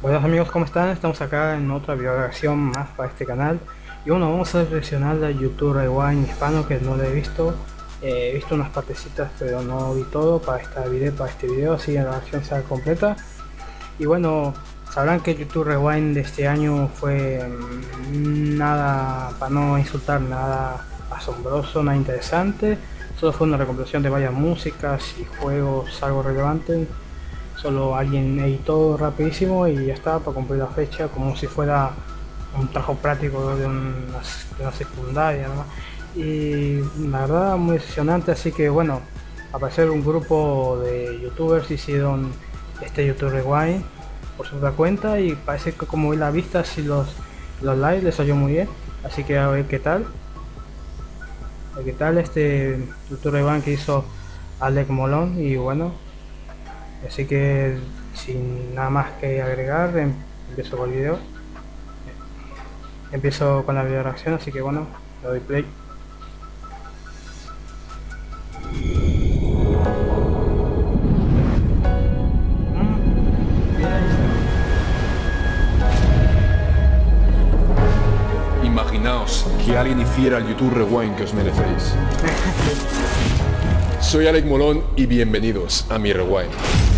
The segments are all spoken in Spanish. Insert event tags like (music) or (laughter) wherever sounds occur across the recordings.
Buenos amigos, ¿cómo están? Estamos acá en otra videograbación más para este canal. Y bueno, vamos a reaccionar a YouTube Rewind hispano que no lo he visto. Eh, He visto unas partecitas pero no vi todo para, esta video, para este video, así la versión sea completa. Y bueno, sabrán que YouTube Rewind de este año fue mm, nada, para no insultar, nada asombroso, nada interesante. Solo fue una recompilación de varias músicas y juegos algo relevantes solo alguien editó rapidísimo y ya está para cumplir la fecha como si fuera un trabajo práctico de una, secundaria y la verdad muy decepcionante así que bueno aparecer un grupo de youtubers hicieron este youtuber rewind por su cuenta y parece que como vi la vista si los los likes les salió muy bien. Así que a ver qué tal. Qué tal este youtuber rewind que hizo Alec Molón y bueno así que sin nada más que agregar em, empiezo con el video empiezo con la video reacción así que bueno le doy play Imaginaos que alguien hiciera el YouTube Rewind que os merecéis. (laughs) Soy Alec Molón y bienvenidos a mi Rewind.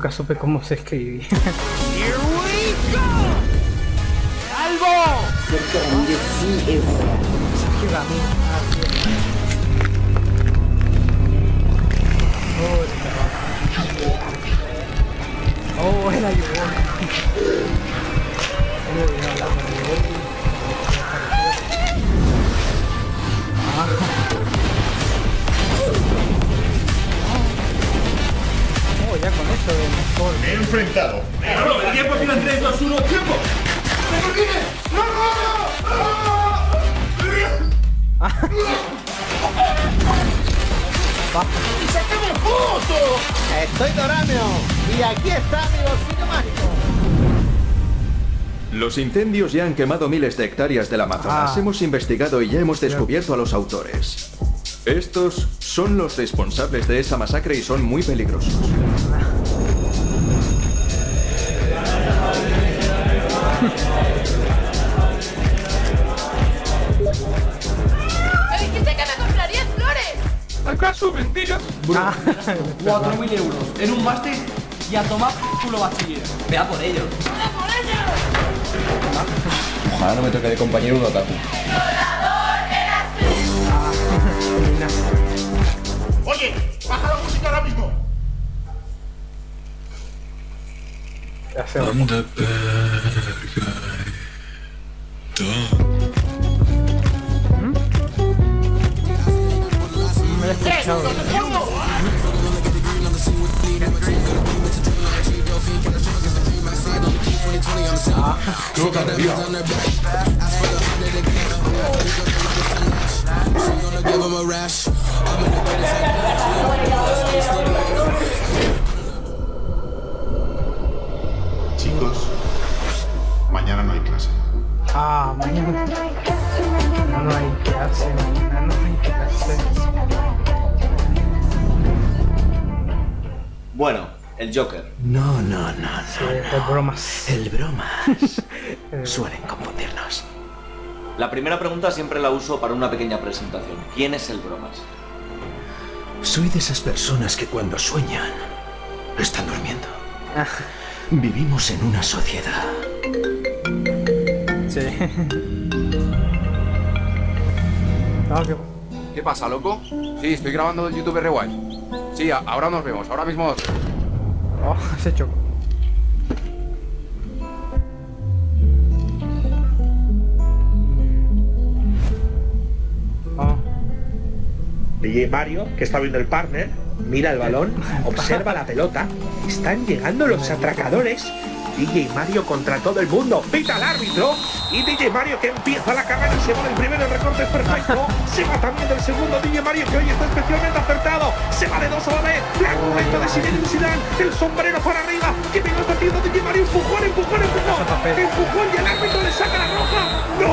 Nunca supe cómo se escribía. Here we go! ¡Albo! Y aquí está mi bolsillo mágico. Los incendios ya han quemado miles de hectáreas del Amazonas. Ah. Hemos investigado y ya hemos descubierto a los autores. Estos son los responsables de esa masacre y son muy peligrosos. ¿Acaso mentiras? Bro, (laughs) 4.000 euros en un máster y a tomar culo bachiller. Vea por ello. ¡Vea por ello! Ojalá no me toque de compañero un otaku. Oye, baja la música ahora mismo. Que Chicos, mañana no hay clase. Ah, mañana no hay clase, mañana no hay clase. Bueno, el Joker. No, no, no, no. Sí, el bromas. El bromas. (laughs) Suelen confundirnos. La primera pregunta siempre la uso para una pequeña presentación. ¿Quién es el bromas? Soy de esas personas que cuando sueñan están durmiendo. Ah. Vivimos en una sociedad. Sí. (laughs) Ah, qué... ¿Qué pasa, loco? Sí, estoy grabando el YouTube Rewind. Sí, ahora nos vemos, ahora mismo... Oh, (laughs) se chocó. DJ Mario, que está viendo el partner, Mira el balón, (laughs) observa la pelota. Están llegando los atracadores. DJ Mario contra todo el mundo. Pita al árbitro. Y DJ Mario que empieza la carrera y se va del primero. El recorte es perfecto. (laughs) Se va también del segundo. DJ Mario que hoy está especialmente acertado. Se va de dos a la vez. La de Zinedine Zidane. El sombrero para arriba. Que lo está haciendo DJ Mario. Empujón, empujón, empujón. Empujón y el árbitro le saca la roja. ¡No!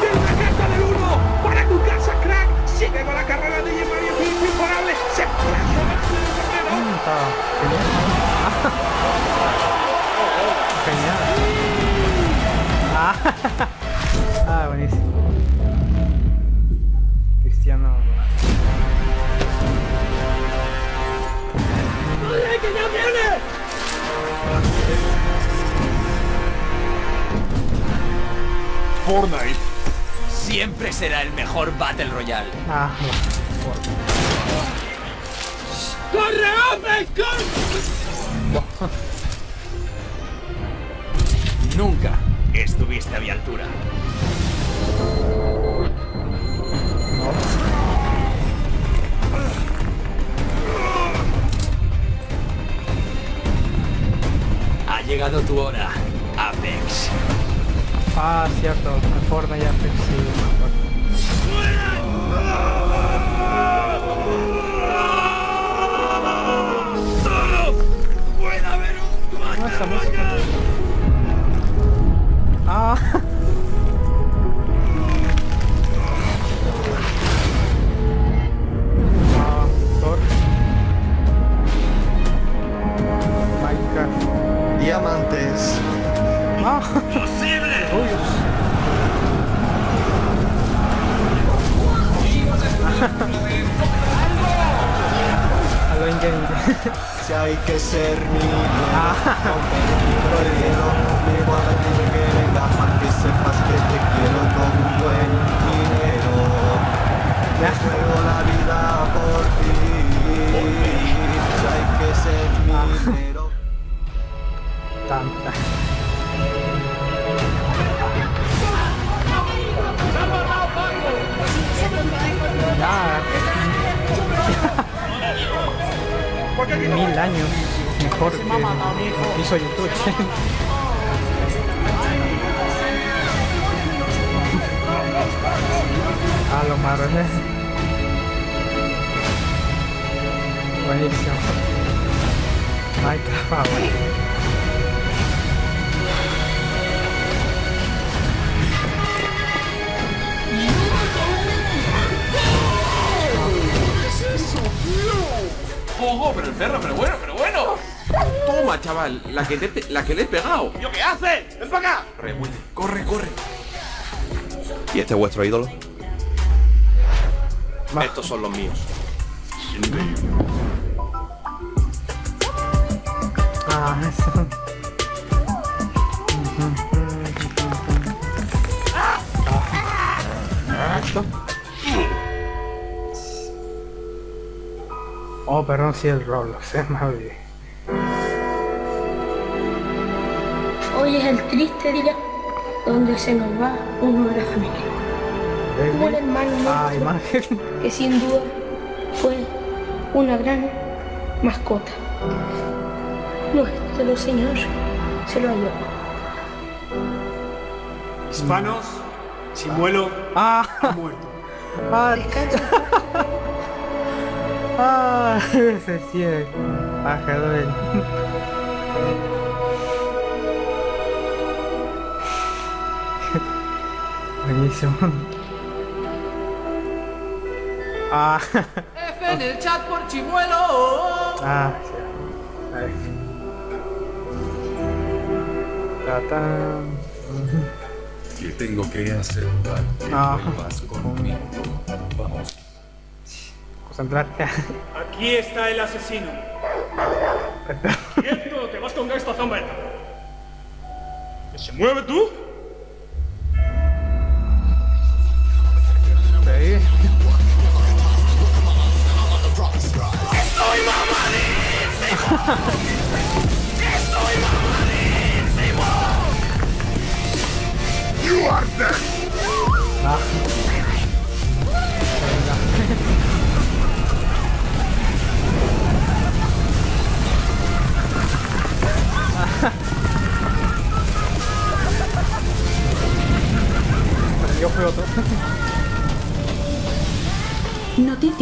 Del regata del uno. Para tu casa, crack. Sigue con la carrera de DJ Mario. Que es imparable. Se (laughs) Ah, buenísimo. Cristiano. que ya viene! Fortnite siempre será el mejor Battle Royale. Ah, ¡Corre, hombre! ¡Corre! Nunca estuviste a mi altura. Ha llegado tu hora, Apex. Ah, cierto. Fortnite ya Apex, sí. ¡Solo puede haber un música. Ah. Ah. Diamantes. Ah. ¡Posible! Algo en game. Si hay que ser mi (laughs) romper los marrones. Buenísimo. Minecraft, ah, bueno. ¡Ojo! Pero el perro, pero bueno, pero bueno. Toma, chaval, la que, te, la que le he pegado. ¿Yo qué hace? ¡Ven para acá! Corre, corre, corre. ¿Y este es vuestro ídolo? Va. Estos son los míos. Ah, eso. Ah. Esto. Oh, perdón, sí, el Roblox, (laughs) es más olvidé. Hoy es el triste día donde se nos va uno de la familia. Un hermano Ah, imagen. que sin duda fue una gran mascota. Nuestro Señor se lo halló. Hispanos, Chimuelo Ah, ha muerto. ah, Descansa. (laughs) ah, ese sí es. (laughs) Buenísimo. Ah, F en el chat por chimuelo. ah, sí. A ver. ¿Qué tengo que hacer para que Ah. vuelvas conmigo? Vamos. Concentrarte. Aquí está el asesino. ¡Quieto! ¡Te vas con esta zombeta! ¿Que se mueve tú? Sí. Ah.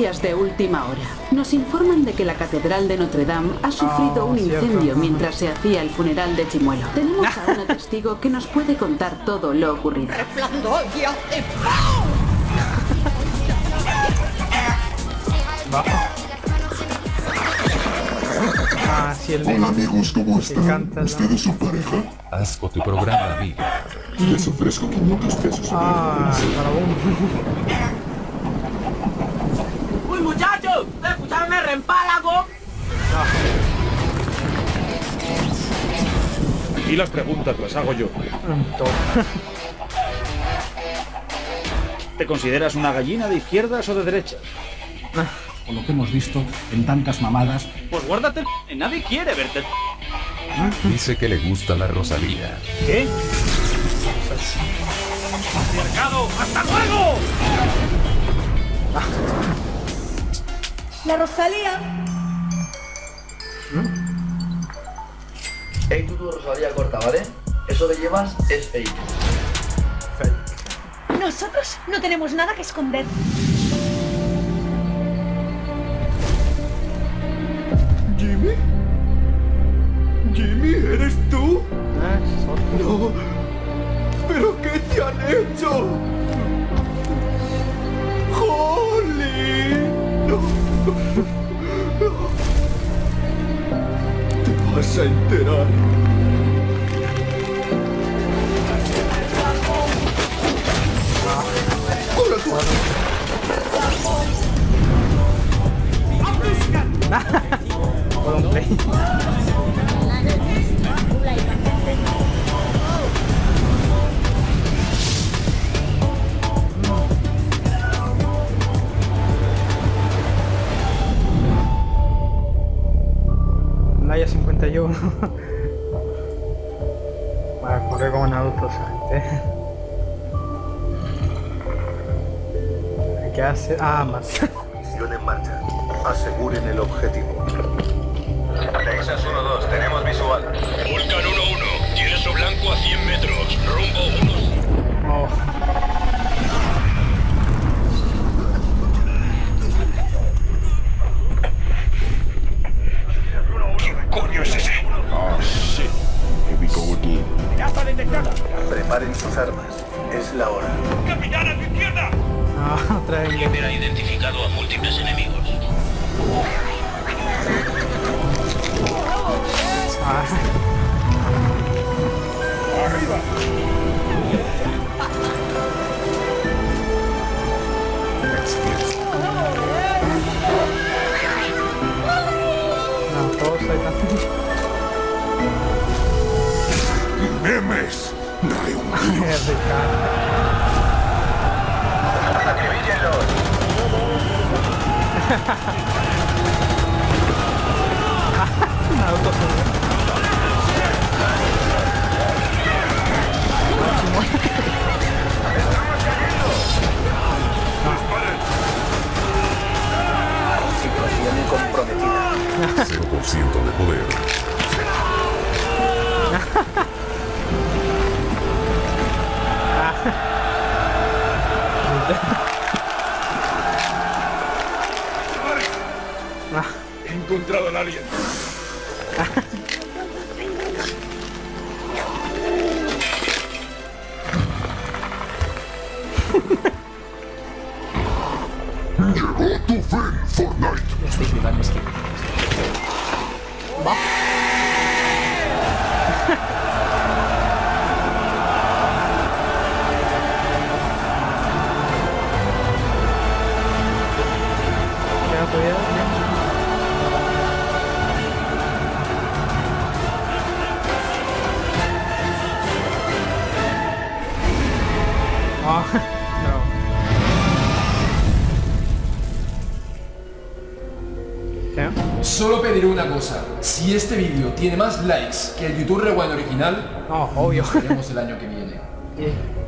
Noticias de última hora. Nos informan de que la Catedral de Notre Dame ha sufrido Ah, un cierto. incendio mientras se hacía el funeral de Chimuelo. Tenemos a una testigo que nos puede contar todo lo ocurrido. Ah, sí, el. Hola amigos, ¿cómo están? canta ¿Ustedes son pareja? Asco tu programa, amigo. Les ofrezco 500 pesos. Ah, para ¡Escuchadme, reempálago! Y las preguntas las hago yo. (laughs) ¿Te consideras una gallina de izquierdas o de derechas? Por lo que hemos visto en tantas mamadas, Pues guárdate Nadie quiere verte. Dice que le gusta la Rosalía. ¿Qué? ¡Mercado! ¡Hasta luego! La Rosalía. Hey, tú tu Rosalía corta, ¿vale? Eso que llevas es fake. Nosotros no tenemos nada que esconder. Por un play. Naya 51. Va a correr como Naruto, ¿sabes? ¿Qué hace? Ah, más. Misión en marcha. Aseguren el objetivo. Venezuela. No, todos ahí están. ¡Memes! Daré un Naruto Situación de poder. He encontrado al alien. Llegó tu fin, Fortnite. ya estáis flipando, es que... Va. ¿Qué? Solo pediré una cosa. Si este vídeo tiene más likes que el YouTube Rewind original, no, obvio. veremos el año que viene.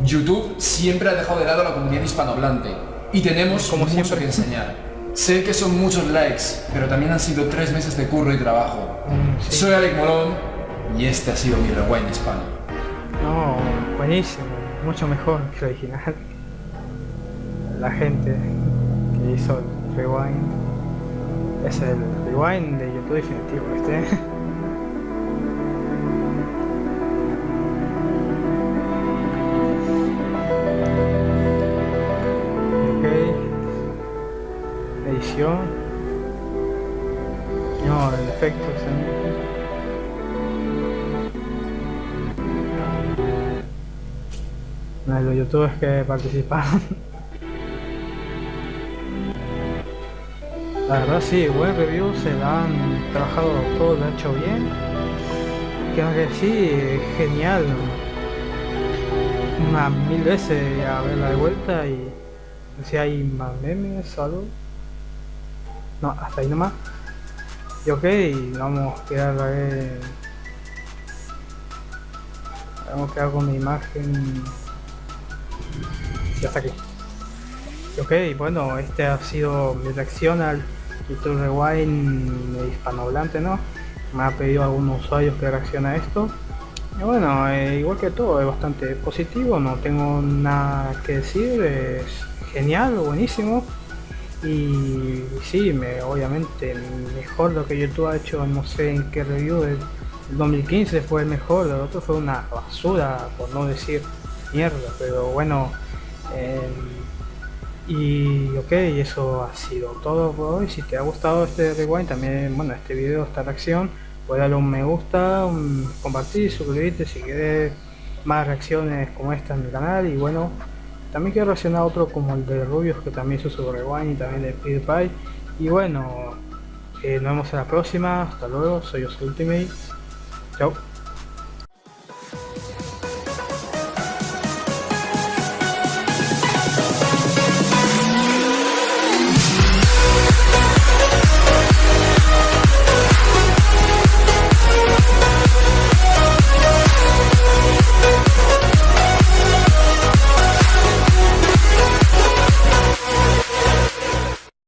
YouTube siempre ha dejado de lado a la comunidad hispanohablante y tenemos Como mucho siempre. que enseñar. Sé que son muchos likes, pero también han sido tres meses de curro y trabajo. Mm, Soy Alec Molón, Y este ha sido mi rewind hispano. No, buenísimo, mucho mejor que el original. La gente que hizo el rewind es el rewind de YouTube definitivo este. (laughs) ok. Edición. No, el efecto No, los youtubers que participaron. (laughs) La verdad sí, buen review, se la han trabajado todo, lo han hecho bien. Creo que sí, genial. Unas mil veces a verla de vuelta y si hay más memes o algo. No, hasta ahí nomás. Y ok, vamos a quedar ver. Vamos a quedar con mi imagen. Sí, hasta aquí. Ok, bueno, este ha sido mi reacción al YouTube Rewind hispanohablante, ¿no? Me ha pedido algunos usuarios que reaccione a esto. Y bueno, eh, igual que todo, es bastante positivo, no tengo nada que decir, es genial, buenísimo. Y sí, me, obviamente mejor lo que YouTube ha hecho, no sé en qué review, el 2015 fue el mejor, el otro fue una basura, por no decir mierda, pero bueno. Eh, y ok, eso ha sido todo por hoy. Si te ha gustado este rewind, también, bueno, este video, esta reacción, puedes darle un me gusta, un compartir, suscribirte si quieres más reacciones como esta en mi canal. Y bueno, también quiero reaccionar otro como el de Rubius, que también hizo su rewind y también de PewDiePie. Y bueno, eh, nos vemos en la próxima. Hasta luego, soy Os Ultimate. Chao.